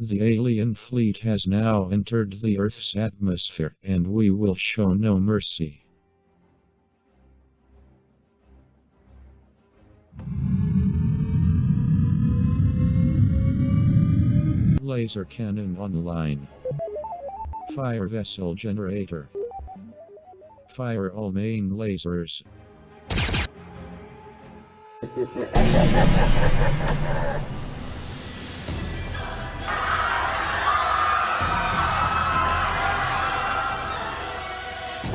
The alien fleet has now entered the Earth's atmosphere, and we will show no mercy. Laser cannon online. Fire vessel generator. Fire all main lasers.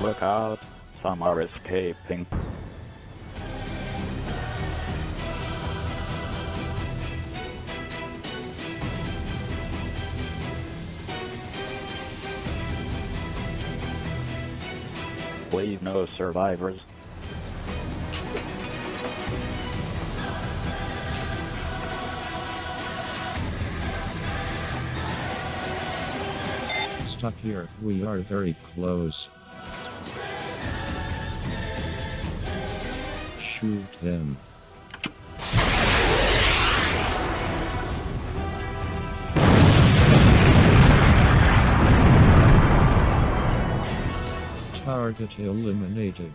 Look out, some are escaping. Please no survivors. Stop here, we are very close. Shoot. Target eliminated.